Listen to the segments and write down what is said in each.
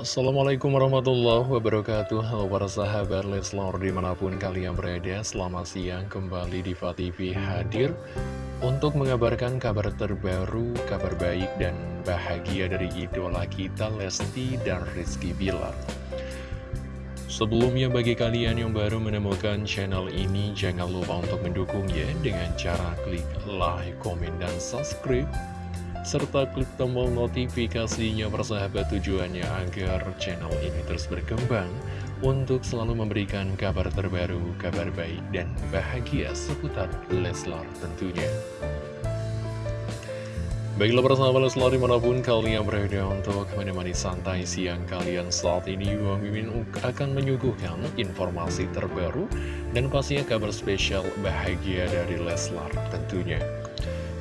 Assalamualaikum warahmatullahi wabarakatuh. Halo para sahabat Leslor di mana pun kalian berada Selamat siang. Kembali di TV hadir Untuk mengabarkan kabar terbaru, kabar baik dan bahagia dari idola kita Lesti dan Rizky Bilar. Sebelumnya bagi kalian yang baru menemukan channel ini Jangan lupa untuk mendukungnya dengan cara klik like, komen, dan subscribe serta klik tombol notifikasinya persahabat tujuannya agar channel ini terus berkembang untuk selalu memberikan kabar terbaru, kabar baik, dan bahagia seputar Leslar tentunya. Baiklah persahabat Leslar di mana pun kalian berada untuk menemani santai siang kalian saat ini Bang Mimin akan menyuguhkan informasi terbaru dan pastinya kabar spesial bahagia dari Leslar tentunya.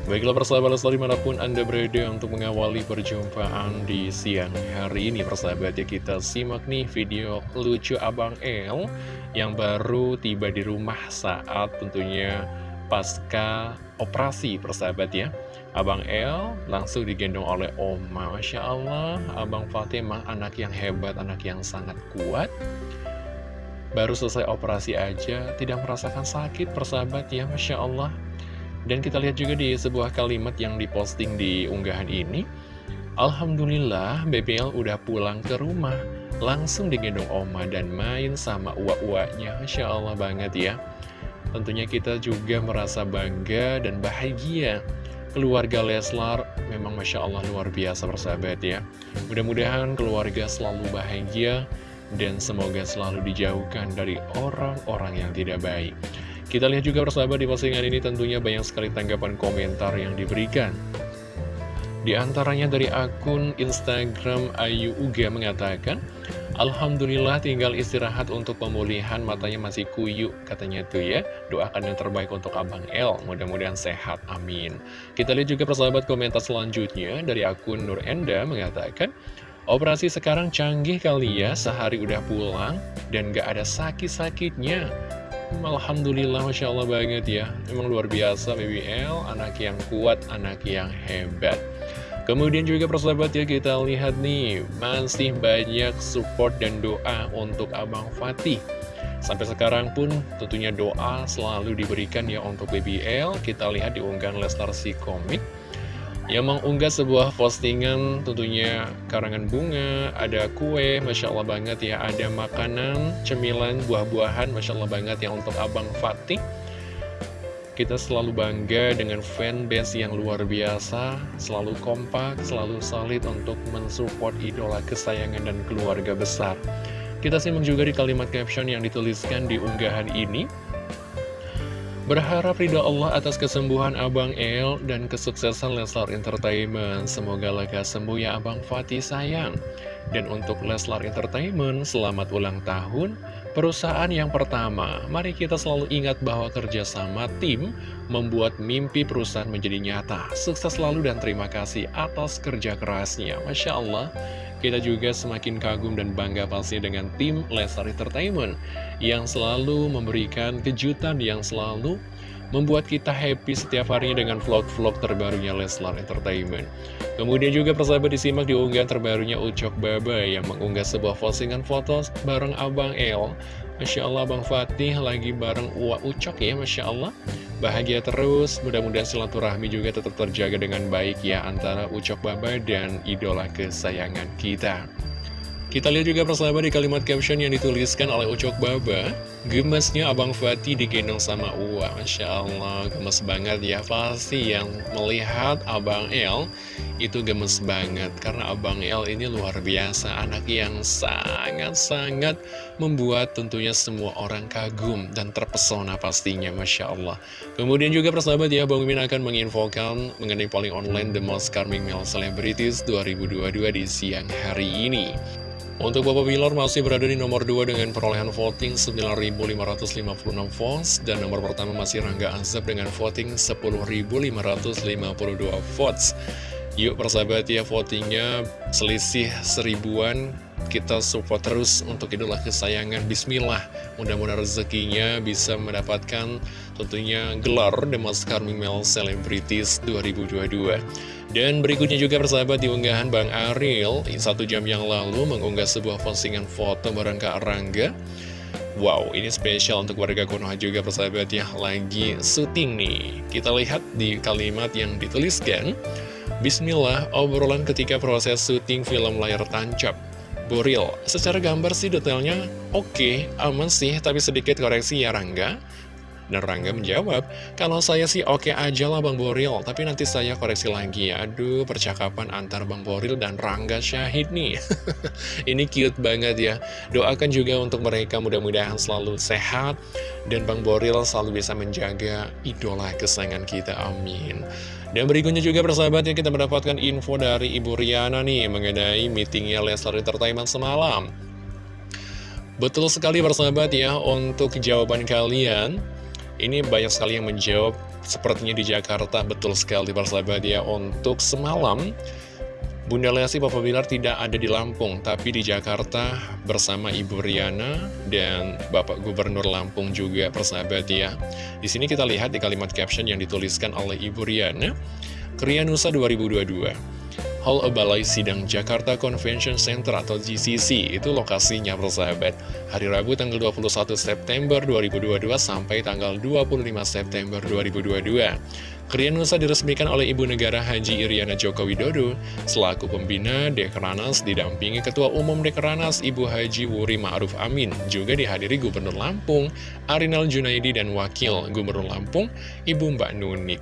Baiklah persahabat Leslar di mana pun Anda berada untuk mengawali perjumpaan di siang hari ini Persahabat ya kita simak nih video lucu Abang El Yang baru tiba di rumah saat tentunya pasca operasi persahabat ya. Abang El langsung digendong oleh Oma Masya Allah Abang Fatimah anak yang hebat, anak yang sangat kuat. Baru selesai operasi aja tidak merasakan sakit persahabat ya Masya Allah dan kita lihat juga di sebuah kalimat yang diposting di unggahan ini Alhamdulillah BBL udah pulang ke rumah. Langsung digendong oma dan main sama uak-uaknya. Masya Allah banget ya. Tentunya kita juga merasa bangga dan bahagia. Keluarga Leslar memang Masya Allah luar biasa persahabat ya. Mudah-mudahan keluarga selalu bahagia Dan semoga selalu dijauhkan dari orang-orang yang tidak baik kita lihat juga persahabat di postingan ini tentunya banyak sekali tanggapan komentar yang diberikan. Di antaranya dari akun Instagram Ayu Uga mengatakan, Alhamdulillah tinggal istirahat untuk pemulihan matanya masih kuyu katanya tuh ya. Doakan yang terbaik untuk Abang L, mudah-mudahan sehat, amin. Kita lihat juga persahabat komentar selanjutnya dari akun Nur Enda mengatakan, Operasi sekarang canggih kali ya, sehari udah pulang dan gak ada sakit-sakitnya. Alhamdulillah Masya Allah banget ya. Emang luar biasa BBL Anak yang kuat, anak yang hebat. Kemudian juga persahabat ya kita lihat nih Masih banyak support dan doa untuk Abang Fatih. Sampai sekarang pun tentunya doa selalu diberikan ya untuk BBL Kita lihat di unggahan komik yang mengunggah sebuah postingan tentunya karangan bunga, ada kue, Masya Allah banget ya, ada makanan, cemilan, buah-buahan, Masya Allah banget ya untuk Abang Fatih. Kita selalu bangga dengan fanbase yang luar biasa, selalu kompak, selalu solid untuk mensupport idola kesayangan dan keluarga besar. Kita simak juga di kalimat caption yang dituliskan di unggahan ini. Berharap ridho Allah atas kesembuhan Abang El dan kesuksesan Leslar Entertainment. Semoga lekas sembuh ya Abang Fatih sayang. Dan untuk Leslar Entertainment, selamat ulang tahun perusahaan yang pertama. Mari kita selalu ingat bahwa kerjasama tim membuat mimpi perusahaan menjadi nyata. Sukses selalu dan terima kasih atas kerja kerasnya. Masya Allah. Kita juga semakin kagum dan bangga pasti dengan tim Leslar Entertainment yang selalu memberikan kejutan yang selalu membuat kita happy setiap harinya dengan vlog-vlog terbarunya Leslar Entertainment. Kemudian juga persahabat disimak di unggahan terbarunya Ucok Baba yang mengunggah sebuah postingan foto bareng Abang El. Masya Allah Bang Fatih lagi bareng Uwa Ucok ya Masya Allah. Bahagia terus, mudah-mudahan silaturahmi juga tetap terjaga dengan baik ya antara Ucok Baba dan idola kesayangan kita. Kita lihat juga persahabat di kalimat caption yang dituliskan oleh Ucok Baba. Gemesnya Abang Fatih digendong sama Uwa. Masya Allah, gemes banget ya. Pasti yang melihat Abang El itu gemes banget. Karena Abang El ini luar biasa. Anak yang sangat-sangat membuat tentunya semua orang kagum Dan terpesona pastinya. Masya Allah. Kemudian juga persahabat ya Bang Mimin akan menginfokan mengenai polling online The Most Charming Male Celebrities 2022 di siang hari ini untuk Bapak Bilar masih berada di nomor 2 dengan perolehan voting 9.556 votes dan nomor pertama masih Rangga Azab dengan voting 10.552 votes. Yuk persahabat ya votingnya selisih seribuan kita support terus untuk idola kesayangan Bismillah mudah-mudahan rezekinya bisa mendapatkan tentunya gelar The Most Charming Male Celebrities 2022 dan berikutnya juga persahabat diunggahan Bang Ariel satu jam yang lalu mengunggah sebuah postingan foto bareng Kak Rangga Wow, ini spesial untuk warga Konoha juga persahabat ya, lagi syuting nih. Kita lihat di kalimat yang dituliskan, Bismillah, obrolan ketika proses syuting film layar tancap. Boril, secara gambar sih detailnya oke, okay, aman sih, tapi sedikit koreksi ya Rangga. Dan Rangga menjawab, kalau saya sih oke okay aja lah Bang Boril, tapi nanti saya koreksi lagi ya. Aduh, percakapan antar Bang Boril dan Rangga Syahid nih. Ini cute banget ya. Doakan juga untuk mereka mudah-mudahan selalu sehat, dan Bang Boril selalu bisa menjaga idola kesayangan kita. Amin. Dan berikutnya juga persahabatnya kita mendapatkan info dari Ibu Riana nih mengenai meetingnya Leslar Entertainment semalam. Betul sekali persahabat ya untuk jawaban kalian. Ini banyak sekali yang menjawab sepertinya di Jakarta. Betul sekali persahabat ya untuk semalam. Bunda Lesti Papa Bilar tidak ada di Lampung, tapi di Jakarta bersama Ibu Riana dan Bapak Gubernur Lampung juga persahabat ya. Di sini kita lihat di kalimat caption yang dituliskan oleh Ibu Riana, Krianusa 2022. Hall Balai Sidang Jakarta Convention Center atau GCC itu lokasinya persahabat hari Rabu tanggal 21 September 2022 sampai tanggal 25 September 2022 Krian Nusa diresmikan oleh Ibu Negara Haji Iriana Joko Widodo. Selaku pembina Dekranas didampingi Ketua Umum Dekranas Ibu Haji Wuri Ma'ruf Amin. Juga dihadiri Gubernur Lampung Arinal Junaidi dan Wakil Gubernur Lampung Ibu Mbak Nunik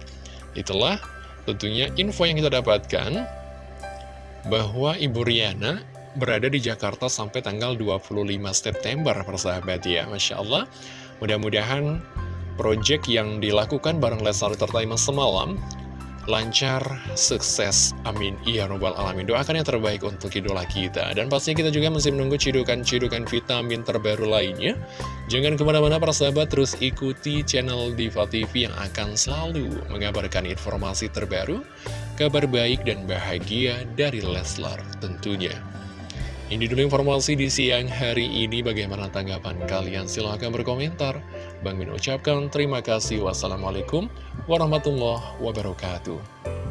itulah tentunya info yang kita dapatkan bahwa Ibu Riana berada di Jakarta sampai tanggal 25 September persahabat ya Masya Allah. Mudah-mudahan Project yang dilakukan bareng Leslar Entertainment semalam lancar, sukses, amin, iya robbal alamin. Doakan yang terbaik untuk idola kita. Dan pastinya kita juga masih menunggu cidukan-cidukan vitamin terbaru lainnya. Jangan ke mana-mana para sahabat, terus ikuti channel Diva TV yang akan selalu mengabarkan informasi terbaru, kabar baik dan bahagia dari Leslar tentunya. Ini dulu informasi di siang hari ini. Bagaimana tanggapan kalian? Silahkan berkomentar. Bang Min ucapkan terima kasih. Wassalamualaikum warahmatullahi wabarakatuh.